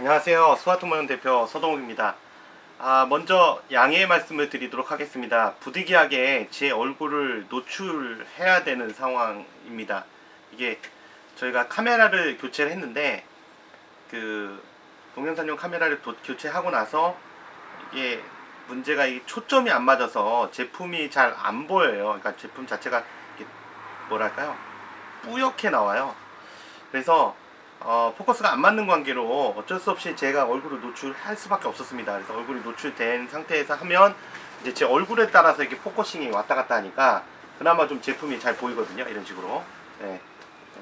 안녕하세요. 스와트모형 대표 서동욱입니다. 아, 먼저 양해의 말씀을 드리도록 하겠습니다. 부득이하게 제 얼굴을 노출해야 되는 상황입니다. 이게 저희가 카메라를 교체를 했는데 그 동영상용 카메라를 도, 교체하고 나서 이게 문제가 이 초점이 안 맞아서 제품이 잘 안 보여요. 그러니까 제품 자체가 뭐랄까요? 뿌옇게 나와요. 그래서 어, 포커스가 안 맞는 관계로 어쩔 수 없이 제가 얼굴을 노출할 수밖에 없었습니다. 그래서 얼굴이 노출된 상태에서 하면 이제 제 얼굴에 따라서 이렇게 focusing이 왔다 갔다 하니까 그나마 좀 제품이 잘 보이거든요. 이런 식으로. 네.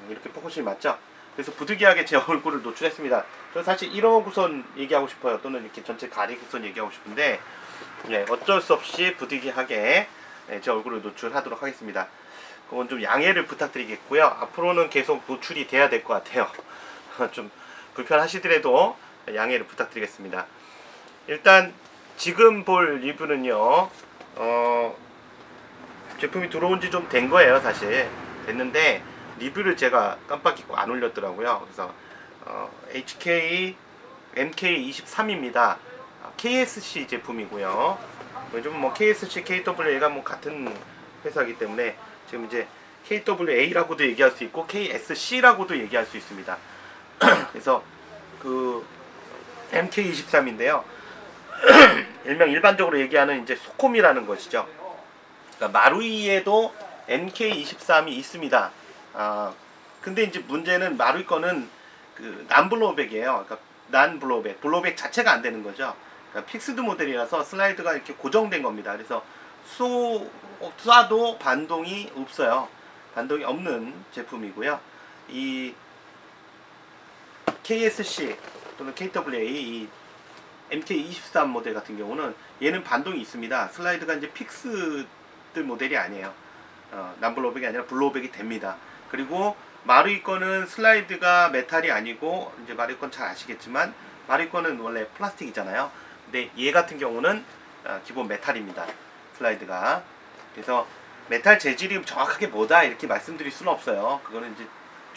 이렇게 focusing이 맞죠? 그래서 부득이하게 제 얼굴을 노출했습니다. 저는 사실 이러고선 얘기하고 싶어요. 또는 이렇게 전체 가리고선 얘기하고 싶은데 네, 어쩔 수 없이 부득이하게 네, 제 얼굴을 노출하도록 하겠습니다. 그건 좀 양해를 부탁드리겠고요. 앞으로는 계속 노출이 돼야 될 것 같아요. 좀 불편하시더라도 양해를 부탁드리겠습니다. 일단 지금 볼 리뷰는요. 어, 제품이 들어온 지 좀 된 거예요, 사실. 됐는데 리뷰를 제가 깜빡 잊고 안 올렸더라고요. 그래서 어, HK MK23입니다. KSC 제품이고요. 요즘 뭐 KSC, KWA가 뭐 같은 회사이기 때문에 지금 이제 KWA라고도 얘기할 수 있고 KSC라고도 얘기할 수 있습니다. 그래서 그 MK23인데요. 일명 일반적으로 얘기하는 이제 소콤이라는 것이죠. 그러니까 마루이에도 MK23이 있습니다. 아, 근데 이제 문제는 마루이 거는 그 non-blowback이에요. 그러니까 non-blowback, blowback 자체가 안 되는 거죠. 그러니까 fixed 모델이라서 슬라이드가 이렇게 고정된 겁니다. 그래서 쏘, 쏴도 반동이 없어요. 반동이 없는 제품이고요. 이 KSC 또는 KWA 이 MK23 모델 같은 경우는 얘는 반동이 있습니다. 슬라이드가 이제 fixed 모델이 아니에요. 어, non-blowback이 아니라 blowback이 됩니다. 그리고 마루이 거는 슬라이드가 메탈이 아니고 이제 마루이 건 잘 아시겠지만 마루이 거는 원래 플라스틱이잖아요. 근데 얘 같은 경우는 어, 기본 메탈입니다. 슬라이드가. 그래서 메탈 재질이 정확하게 뭐다 이렇게 말씀드릴 수는 없어요. 그거는 이제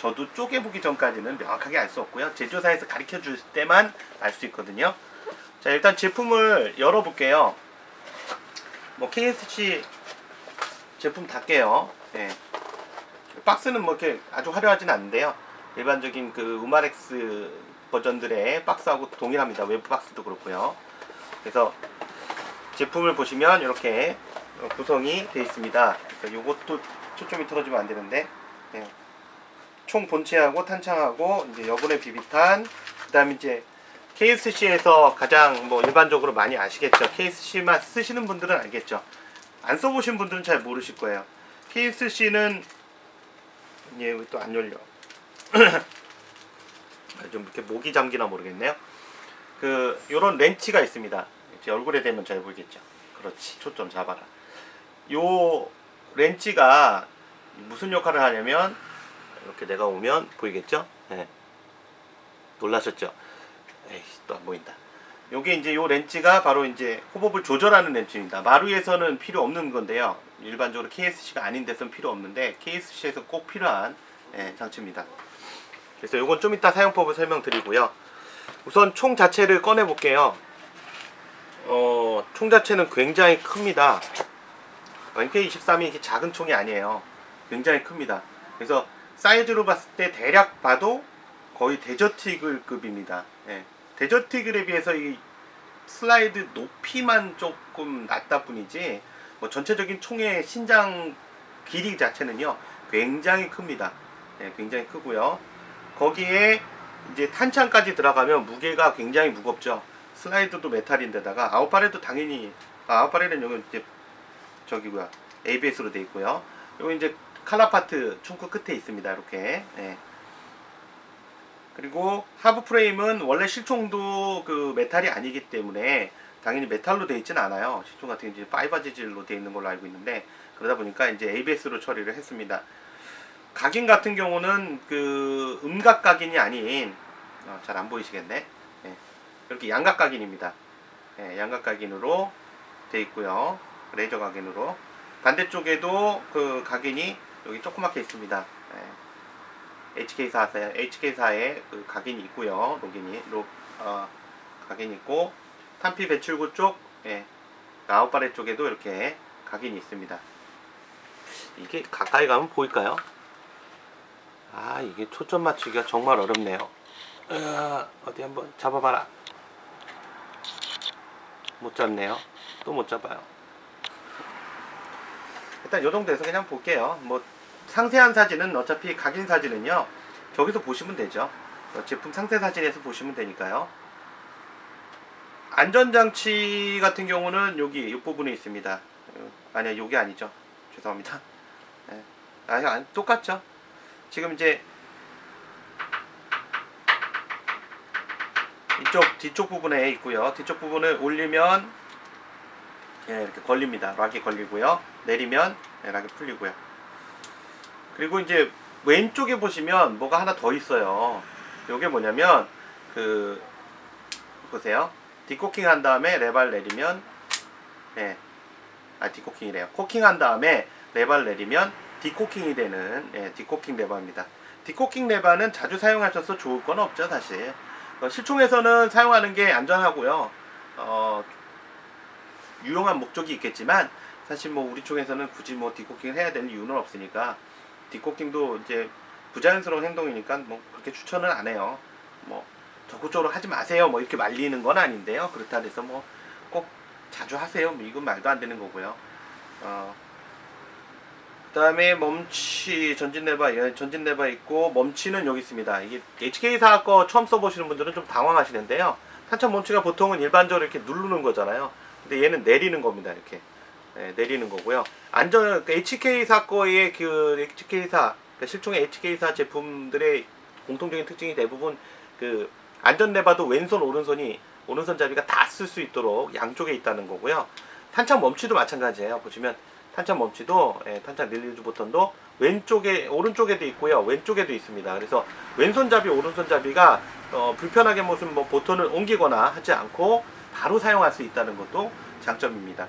저도 쪼개보기 전까지는 명확하게 알 수 없고요. 제조사에서 가르쳐 줄 때만 알 수 있거든요. 자 일단 제품을 열어볼게요. 뭐 KSC 제품 닫게요. 네. 박스는 뭐 이렇게 아주 화려하진 않은데요. 일반적인 그 우마렉스 버전들의 박스하고 동일합니다. 외부 박스도 그렇고요. 그래서 제품을 보시면 이렇게 구성이 되어 있습니다. 그러니까 이것도 초점이 틀어지면 안 되는데 네. 총 본체하고 탄창하고 이제 여분의 비비탄 그다음에 이제 KSC에서 가장 뭐 일반적으로 많이 아시겠죠. KSC만 쓰시는 분들은 알겠죠. 안 써보신 분들은 잘 모르실 거예요. KSC는 얘또 안 열려. 좀 이렇게 목이 잠기나 모르겠네요. 그 요런 렌치가 있습니다. 제 얼굴에 대면 잘 보이겠죠. 그렇지. 초점 잡아라. 요 렌치가 무슨 역할을 하냐면 이렇게 내가 오면 보이겠죠? 네. 놀라셨죠? 에이 또 안 보인다. 요게 이제 요 렌치가 바로 이제 호법을 조절하는 렌치입니다. 마루에서는 필요 없는 건데요. 일반적으로 KSC가 아닌 데서는 필요 없는데 KSC에서 꼭 필요한 예, 장치입니다. 그래서 요건 좀 이따 사용법을 설명드리고요. 우선 총 자체를 꺼내 볼게요. 어, 총 자체는 굉장히 큽니다. MK23이 이렇게 작은 총이 아니에요. 굉장히 큽니다. 그래서 사이즈로 봤을 때 대략 봐도 거의 데저티글 급입니다. 예. 데저티글에 비해서 이 슬라이드 높이만 조금 낮다 뿐이지 뭐 전체적인 총의 신장 길이 자체는요 굉장히 큽니다. 예, 굉장히 크고요. 거기에 이제 탄창까지 들어가면 무게가 굉장히 무겁죠. 슬라이드도 메탈인데다가 out barrel도 당연히 아, out barrel은 여기 이제 저기고요 ABS로 되어 있고요. 여기 이제 color part 총구 끝에 있습니다. 이렇게. 네. 그리고 하부 프레임은 원래 실총도 그 메탈이 아니기 때문에 당연히 메탈로 되어 있지는 않아요. 실총 같은 경우 이제 fiber 재질로 되어 있는 걸로 알고 있는데 그러다 보니까 이제 ABS로 처리를 했습니다. 각인 같은 경우는 그 음각 각인이 아닌 어, 잘 안 보이시겠네. 네. 이렇게 양각 각인입니다. 네, 양각 각인으로 되어 있고요. 레이저 각인으로 반대쪽에도 그 각인이 여기 조그맣게 있습니다. 네. HK사 HK사의 그 각인이 있고요. 로gin이 로 어, 각인이 있고 탄피 배출구 쪽 예, 아웃바레 쪽에도 이렇게 각인이 있습니다. 이게 가까이 가면 보일까요? 아 이게 초점 맞추기가 정말 어렵네요. 으아, 어디 한번 잡아봐라. 못 잡네요. 또 못 잡아요. 일단 요 정도에서 그냥 볼게요. 뭐 상세한 사진은 어차피 각인 사진은요. 저기서 보시면 되죠. 어, 제품 상세 사진에서 보시면 되니까요. 안전장치 같은 경우는 여기 이 부분에 있습니다. 어, 아니야, 여기 아니죠. 죄송합니다. 예. 아니, 아니, 똑같죠. 지금 이제 이쪽 뒤쪽 부분에 있고요. 뒤쪽 부분을 올리면 예, 이렇게 걸립니다. 락이 걸리고요. 내리면 예, 락이 풀리고요. 그리고 이제 왼쪽에 보시면 뭐가 하나 더 있어요. 요게 뭐냐면 그 보세요. 디코킹 한 다음에 레발 내리면 예. 아 decocking이래요. cocking 한 다음에 레발 내리면 decocking이 되는 예, decocking 레버입니다. decocking 레버는 자주 사용하셔서 좋을 건 없죠, 사실. 어, 실총에서는 사용하는 게 안전하고요. 어, 유용한 목적이 있겠지만 사실 뭐 우리 쪽에서는 굳이 뭐 decocking을 해야 되는 이유는 없으니까 decocking도 이제 부자연스러운 행동이니까 뭐 그렇게 추천은 안 해요. 뭐 적극적으로 하지 마세요. 뭐 이렇게 말리는 건 아닌데요. 그렇다 해서 뭐 꼭 자주 하세요. 뭐 이건 말도 안 되는 거고요. 어, 그다음에 멈치 전진 레바 예, 전진 레바 있고 멈치는 여기 있습니다. 이게 HK사 거 처음 써보시는 분들은 좀 당황하시는데요. 탄창 멈치가 보통은 일반적으로 이렇게 누르는 거잖아요. 근데 얘는 내리는 겁니다. 이렇게 예, 내리는 거고요. 안전 그 HK사 거의 그 HK사 그러니까 실총의 HK사 제품들의 공통적인 특징이 대부분 그 안전 레바도 왼손 오른손이 오른손 잡이가 다 쓸 수 있도록 양쪽에 있다는 거고요. 탄창 멈치도 마찬가지예요. 보시면 탄창 멈치도 예, 탄창 release 버튼도 왼쪽에 오른쪽에도 있고요. 왼쪽에도 있습니다. 그래서 왼손 잡이 오른손 잡이가 어, 불편하게 무슨 뭐 버튼을 옮기거나 하지 않고 바로 사용할 수 있다는 것도 장점입니다.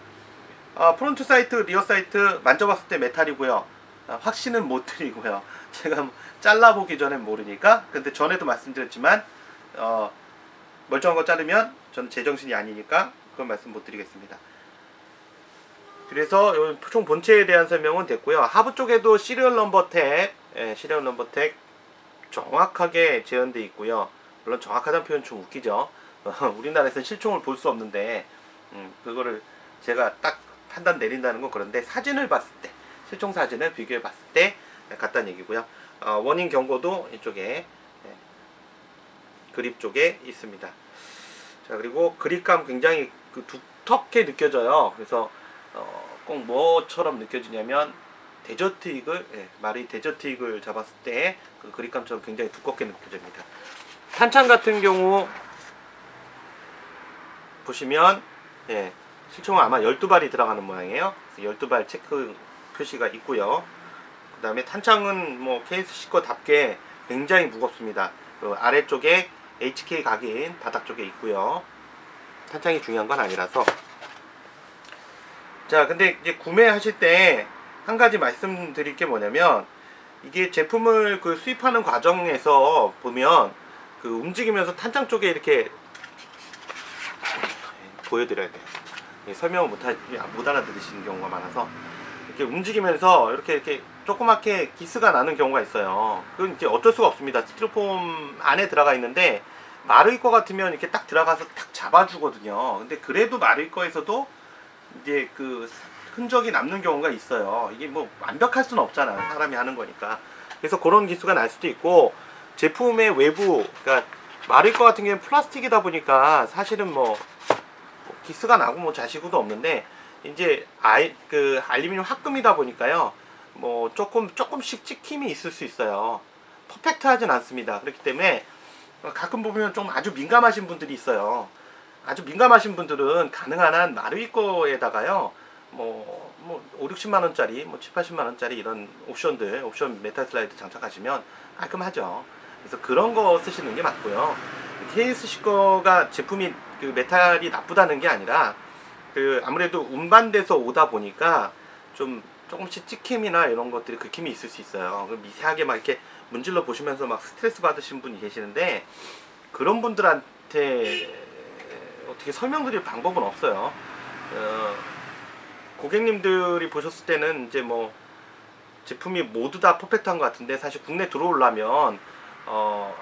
어, front sight, rear sight 만져봤을 때 메탈이고요. 아, 확신은 못 드리고요. 제가 잘라보기 전에 모르니까. 근데 전에도 말씀드렸지만 어, 멀쩡한 거 자르면 저는 제정신이 아니니까 그건 말씀 못 드리겠습니다. 그래서 요총 본체에 대한 설명은 됐고요. 하부 쪽에도 serial number tag, 예, serial number tag 정확하게 재현돼 있고요. 물론 정확하다는 표현 좀 웃기죠. 우리나라에서는 실총을 볼 수 없는데 음, 그거를 제가 딱 판단 내린다는 건 그런데 사진을 봤을 때 실총 사진을 비교해 봤을 때 같다는 얘기고요. 어, 원인 경고도 이쪽에 예, 그립 쪽에 있습니다. 자 그리고 그립감 굉장히 그 두텁게 느껴져요. 그래서 어, 꼭 뭐처럼 느껴지냐면 데저트 이글, 예, 말이 데저트 이글 잡았을 때 그 그립감처럼 굉장히 두껍게 느껴집니다. 탄창 같은 경우 보시면 예, 실총은 아마 12발이 들어가는 모양이에요. 12발 체크 표시가 있고요. 그 다음에 탄창은 뭐 케이스 시거답게 굉장히 무겁습니다. 그 아래쪽에 HK 각인 바닥 쪽에 있고요. 탄창이 중요한 건 아니라서 자 근데 이제 구매하실 때 한 가지 말씀드릴 게 뭐냐면 이게 제품을 그 수입하는 과정에서 보면 그 움직이면서 탄창 쪽에 이렇게 보여드려야 돼요. 예, 설명을 못, 하, 못 알아들으시는 경우가 많아서 이렇게 움직이면서 이렇게 이렇게 조그맣게 기스가 나는 경우가 있어요. 그건 이제 어쩔 수가 없습니다. 스티로폼 안에 들어가 있는데 마를 거 같으면 이렇게 딱 들어가서 딱 잡아주거든요. 근데 그래도 마를 거에서도 이제 그 흔적이 남는 경우가 있어요. 이게 뭐 완벽할 수는 없잖아요. 사람이 하는 거니까. 그래서 그런 기수가 날 수도 있고 제품의 외부, 그러니까 마를 거 같은 경우는 플라스틱이다 보니까 사실은 뭐 기스가 나고 뭐 자시구도 없는데 이제 아이 그 알루미늄 합금이다 보니까요. 뭐 조금 조금씩 찍힘이 있을 수 있어요. 퍼펙트하진 않습니다. 그렇기 때문에 가끔 보면 좀 아주 민감하신 분들이 있어요. 아주 민감하신 분들은 가능한 한 마루이 거에다가요. 뭐, 뭐 5, 60만 원짜리, 뭐 7, 80만 원짜리 이런 옵션들, 옵션 메탈 슬라이드 장착하시면 깔끔하죠. 그래서 그런 거 쓰시는 게 맞고요. KSC 거가 제품이 그 메탈이 나쁘다는 게 아니라 그 아무래도 운반돼서 오다 보니까 좀 조금씩 찍힘이나 이런 것들이 긁힘이 있을 수 있어요. 그 미세하게 막 이렇게 문질러 보시면서 막 스트레스 받으신 분이 계시는데 그런 분들한테 어떻게 설명드릴 방법은 없어요. 어, 고객님들이 보셨을 때는 이제 뭐 제품이 모두 다 perfect한 것 같은데 사실 국내 들어오려면 어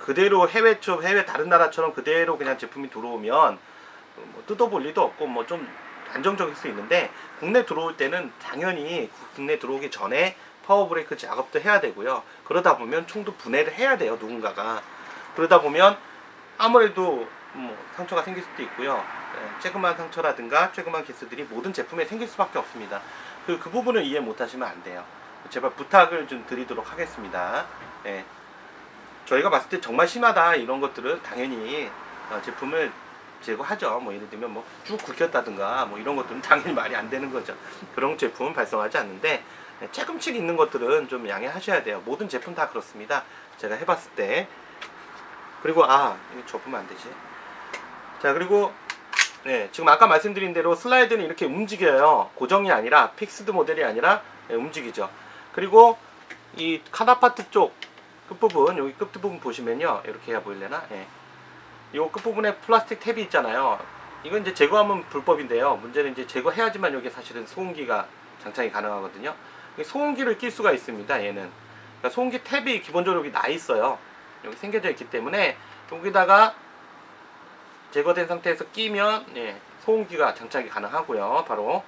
그대로 해외 쪽 해외 다른 나라처럼 그대로 그냥 제품이 들어오면 뭐 뜯어볼 리도 없고 뭐 좀 안정적일 수 있는데 국내 들어올 때는 당연히 국내 들어오기 전에 파워 브레이크 작업도 해야 되고요. 그러다 보면 총도 분해를 해야 돼요 누군가가 그러다 보면 아무래도 뭐 상처가 생길 수도 있고요. 예, 조그만 상처라든가 조그만 개수들이 모든 제품에 생길 수밖에 없습니다. 그, 그 부분을 이해 못하시면 안 돼요. 제발 부탁을 좀 드리도록 하겠습니다. 예. 저희가 봤을 때 정말 심하다 이런 것들은 당연히 어, 제품을 제거하죠. 뭐 예를 들면 뭐 쭉 굵혔다든가 뭐 이런 것들은 당연히 말이 안 되는 거죠. 그런 제품은 발송하지 않는데 예, 조금씩 있는 것들은 좀 양해하셔야 돼요. 모든 제품 다 그렇습니다. 제가 해봤을 때 그리고 아 이거 접으면 안 되지. 자 그리고 네 지금 아까 말씀드린 대로 슬라이드는 이렇게 움직여요. 고정이 아니라 fixed 모델이 아니라 예, 움직이죠. 그리고 이 color part 쪽 끝부분 여기 끝부분 보시면요 이렇게 해야 보일래나? 예. 이 끝부분에 플라스틱 tab이 있잖아요. 이건 이제 제거하면 불법인데요. 문제는 이제 제거해야지만 여기 사실은 소음기가 장착이 가능하거든요. 이 소음기를 낄 수가 있습니다. 얘는 그러니까 소음기 탭이 기본적으로 여기 나 있어요. 여기 생겨져 있기 때문에 여기다가 제거된 상태에서 끼면 예, 소음기가 장착이 가능하고요. 바로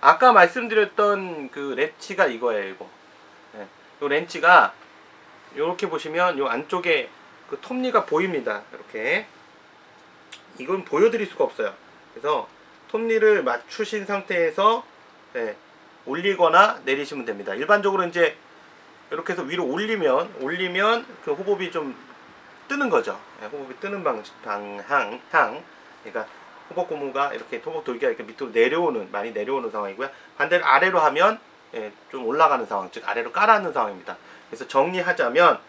아까 말씀드렸던 그 렌치가 이거예요. 이거. 예, 이 렌치가 이렇게 보시면 이 안쪽에 그 톱니가 보입니다. 이렇게 이건 보여드릴 수가 없어요. 그래서 톱니를 맞추신 상태에서 예, 올리거나 내리시면 됩니다. 일반적으로 이제 이렇게 해서 위로 올리면 올리면 그 호법이 좀 뜨는 거죠. 예, 호법이 뜨는 방, 방향, 향. 그러니까 호법 고무가 이렇게 호법 돌기가 이렇게 밑으로 내려오는 많이 내려오는 상황이고요. 반대로 아래로 하면 예, 좀 올라가는 상황, 즉 아래로 깔아앉는 상황입니다. 그래서 정리하자면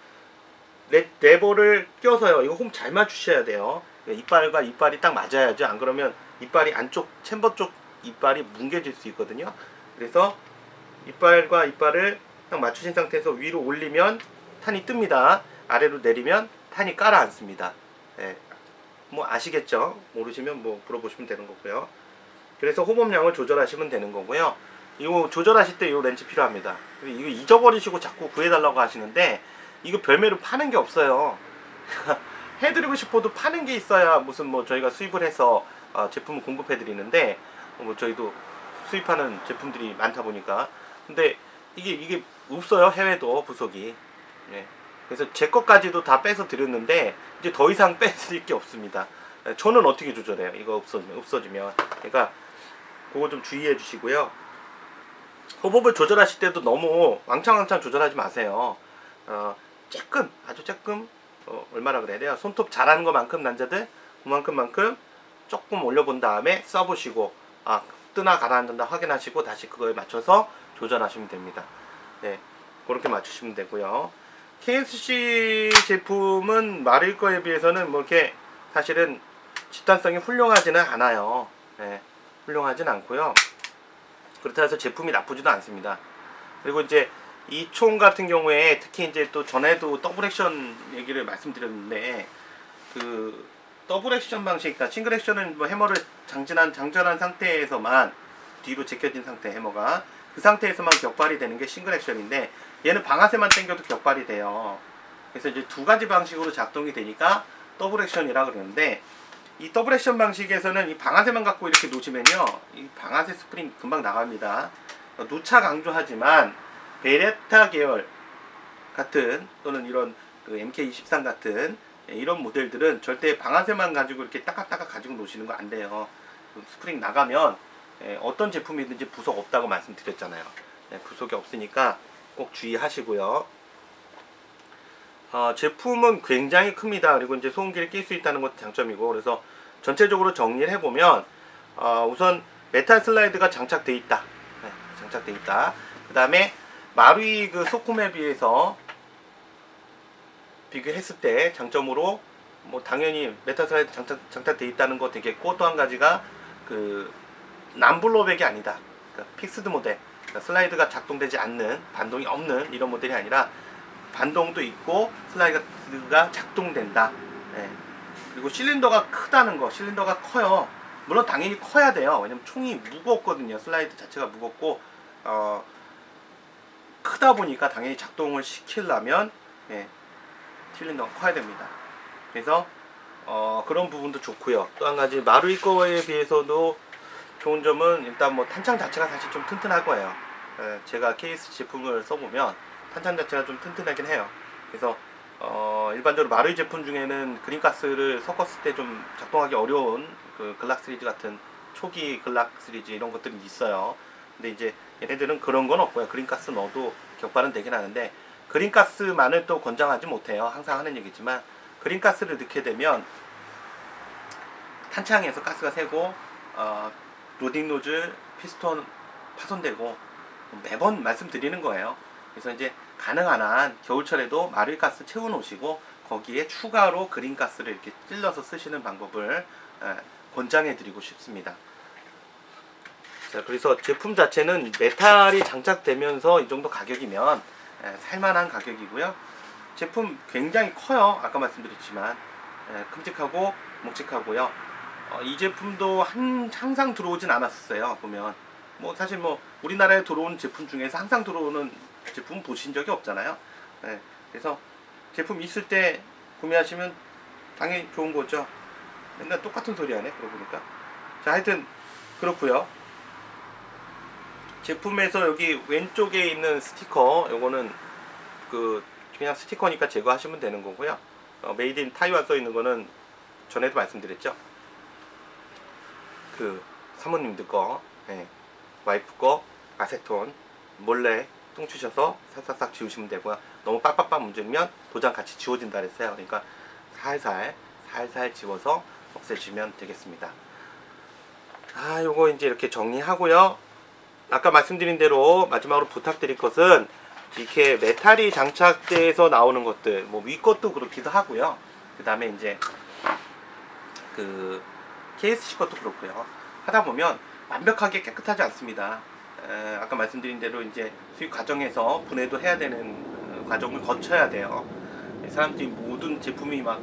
레, 레버를 껴서요. 이거 홈 잘 맞추셔야 돼요. 이빨과 이빨이 딱 맞아야죠. 안 그러면 이빨이 안쪽 챔버 쪽 이빨이 뭉개질 수 있거든요. 그래서 이빨과 이빨을 딱 맞추신 상태에서 위로 올리면 탄이 뜹니다. 아래로 내리면 탄이 깔아앉습니다. 예. 뭐 아시겠죠? 모르시면 뭐 물어보시면 되는 거고요. 그래서 호범량을 조절하시면 되는 거고요. 이거 조절하실 때 이 렌치 필요합니다. 이거 잊어버리시고 자꾸 구해달라고 하시는데 이거 별매로 파는 게 없어요. 해드리고 싶어도 파는 게 있어야 무슨 뭐 저희가 수입을 해서 어, 제품을 공급해 드리는데 어, 뭐 저희도 수입하는 제품들이 많다 보니까 근데 이게 이게 없어요 해외도 부속이 예. 그래서 제 것까지도 다 빼서 드렸는데 이제 더 이상 빼드릴 게 없습니다. 예, 저는 어떻게 조절해요? 이거 없어지면 없어지면 그러니까 그거 좀 주의해 주시고요. 호법을 조절하실 때도 너무 왕창왕창 조절하지 마세요. 어, 조금 아주 조금 어, 얼마나 그래야 돼요? 손톱 잘하는 것만큼 남자들 그만큼만큼 조금 올려본 다음에 써보시고 아 뜨나 가라앉는다 확인하시고 다시 그거에 맞춰서 조절하시면 됩니다. 네 그렇게 맞추시면 되고요. KSC 제품은 마를 거에 비해서는 뭐 이렇게 사실은 집단성이 훌륭하지는 않아요. 네, 훌륭하진 않고요. 그렇다 해서 제품이 나쁘지도 않습니다. 그리고 이제 이 총 같은 경우에 특히 이제 또 전에도 double action 얘기를 말씀드렸는데 그 double action 방식, 그러니까 single action은 뭐 해머를 장전한 장전한 상태에서만 뒤로 제껴진 상태 해머가 그 상태에서만 격발이 되는 게 single action인데 얘는 방아쇠만 당겨도 격발이 돼요. 그래서 이제 두 가지 방식으로 작동이 되니까 double action이라 그러는데 이 double action 방식에서는 이 방아쇠만 갖고 이렇게 놓으시면요 이 방아쇠 스프링 금방 나갑니다. 누차 강조하지만 베레타 계열 같은 또는 이런 그 MK23 같은 이런 모델들은 절대 방아쇠만 가지고 이렇게 따깍따깍 가지고 놓으시는 거 안 돼요. 스프링 나가면 예, 어떤 제품이든지 부속 없다고 말씀드렸잖아요. 예, 부속이 없으니까 꼭 주의하시고요 어, 제품은 굉장히 큽니다. 그리고 이제 소음기를 낄 수 있다는 것도 장점이고 그래서 전체적으로 정리를 해보면 어, 우선 메탈 슬라이드가 장착돼 있다. 네, 장착돼 있다. 그 다음에 마루이 그 SOCOM에 비해서 비교했을 때 장점으로 뭐 당연히 메탈 슬라이드 장착, 장착돼 있다는 거 되겠고 또 한 가지가 그 non-blowback이 아니다. 그러니까 fixed 모델 그러니까 슬라이드가 작동되지 않는 반동이 없는 이런 모델이 아니라 반동도 있고 슬라이드가 작동된다. 예. 그리고 실린더가 크다는 거, 실린더가 커요. 물론 당연히 커야 돼요. 왜냐면 총이 무겁거든요. 슬라이드 자체가 무겁고 어, 크다 보니까 당연히 작동을 시키려면 예, 실린더가 커야 됩니다. 그래서 어, 그런 부분도 좋고요. 또 한 가지 마루이 거에 비해서도 좋은 점은 일단 뭐 탄창 자체가 사실 좀 튼튼할 거예요. 예, 제가 케이스 제품을 써보면 탄창 자체가 좀 튼튼하긴 해요. 그래서 어, 일반적으로 마루이 제품 중에는 그린가스를 섞었을 때 좀 작동하기 어려운 그 글락 시리즈 같은 초기 글락 시리즈 이런 것들이 있어요. 근데 이제 얘네들은 그런 건 없고요. 그린가스 넣어도 격발은 되긴 하는데 그린가스만을 또 권장하지 못해요. 항상 하는 얘기지만 그린가스를 넣게 되면 탄창에서 가스가 새고 어, loading nozzle 피스톤 파손되고 매번 말씀드리는 거예요. 그래서 이제 가능한 한 겨울철에도 마를가스 채워 놓으시고 거기에 추가로 green gas를 이렇게 찔러서 쓰시는 방법을 에, 권장해 드리고 싶습니다. 자, 그래서 제품 자체는 메탈이 장착되면서 이 정도 가격이면 에, 살만한 가격이고요. 제품 굉장히 커요. 아까 말씀드렸지만 에, 큼직하고 묵직하고요. 어, 이 제품도 한, 항상 들어오진 않았어요. 보면 뭐 사실 뭐 우리나라에 들어온 제품 중에서 항상 들어오는 제품 보신 적이 없잖아요. 예, 그래서 제품 있을 때 구매하시면 당연히 좋은 거죠. 맨날 똑같은 소리 하네. 그러고 보니까. 자, 하여튼 그렇고요. 제품에서 여기 왼쪽에 있는 스티커, 요거는 그 그냥 스티커니까 제거하시면 되는 거고요. 어, made in Taiwan 써 있는 거는 전에도 말씀드렸죠. 그 사모님들 거, 예, 와이프 거 아세톤 몰래 뚱치셔서 싹싹싹 지우시면 되고요. 너무 빡빡빡 문지르면 도장 같이 지워진다 그랬어요. 그러니까 살살 살살 지워서 없애주면 되겠습니다. 아, 요거 이제 이렇게 정리하고요. 아까 말씀드린 대로 마지막으로 부탁드릴 것은 이렇게 메탈이 장착돼서 나오는 것들, 뭐 위 것도 그렇기도 하고요. 그 다음에 이제 그 KSC 것도 그렇고요. 하다 보면 완벽하게 깨끗하지 않습니다. 에, 아까 말씀드린 대로 이제 수입 과정에서 분해도 해야 되는 어, 과정을 거쳐야 돼요. 사람들이 모든 제품이 막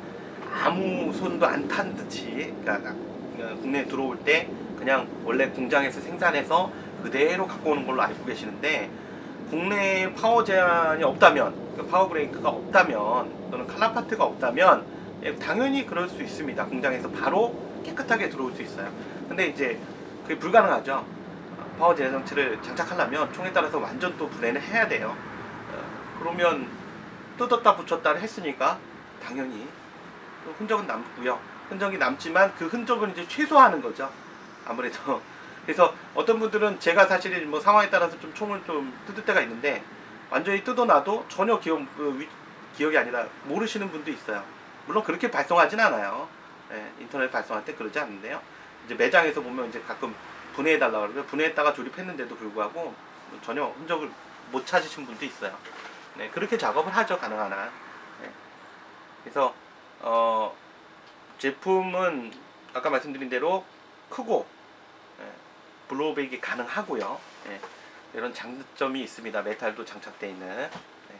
아무 손도 안 탄 듯이 그러니까 어, 국내에 들어올 때 그냥 원래 공장에서 생산해서 그대로 갖고 오는 걸로 알고 계시는데 국내에 파워 제한이 없다면 그 파워 브레이크가 없다면 또는 칼라파트가 없다면 예, 당연히 그럴 수 있습니다. 공장에서 바로 깨끗하게 들어올 수 있어요. 근데 이제 그게 불가능하죠. 파워 제한 장치를 장착하려면 총에 따라서 완전 또 분해를 해야 돼요. 어, 그러면 뜯었다 붙였다를 했으니까 당연히 또 흔적은 남고요. 흔적이 남지만 그 흔적은 이제 최소화하는 거죠. 아무래도 그래서 어떤 분들은 제가 사실 뭐 상황에 따라서 좀 총을 좀 뜯을 때가 있는데 완전히 뜯어놔도 전혀 기억, 그 위- 기억이 아니라 모르시는 분도 있어요. 물론 그렇게 발송하진 않아요. 예, 인터넷 발송할 때 그러지 않는데요. 이제 매장에서 보면 이제 가끔 분해해달라 그러면 분해했다가 조립했는데도 불구하고 전혀 흔적을 못 찾으신 분도 있어요. 네, 그렇게 작업을 하죠, 가능한 한. 네. 그래서, 어, 제품은 아까 말씀드린 대로 크고, 예, blowback이 가능하고요. 예, 이런 장점이 있습니다. 메탈도 장착되어 있는. 네.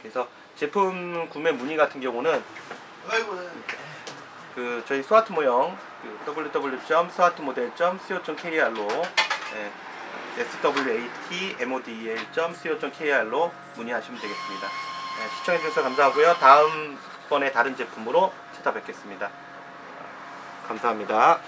그래서 제품 구매 문의 같은 경우는 그 저희 스와트 모형 그 www.swartmodel.co.kr로 예, swatmodel.co.kr로 문의하시면 되겠습니다. 예, 시청해주셔서 감사하고요. 다음번에 다른 제품으로 찾아뵙겠습니다. 감사합니다.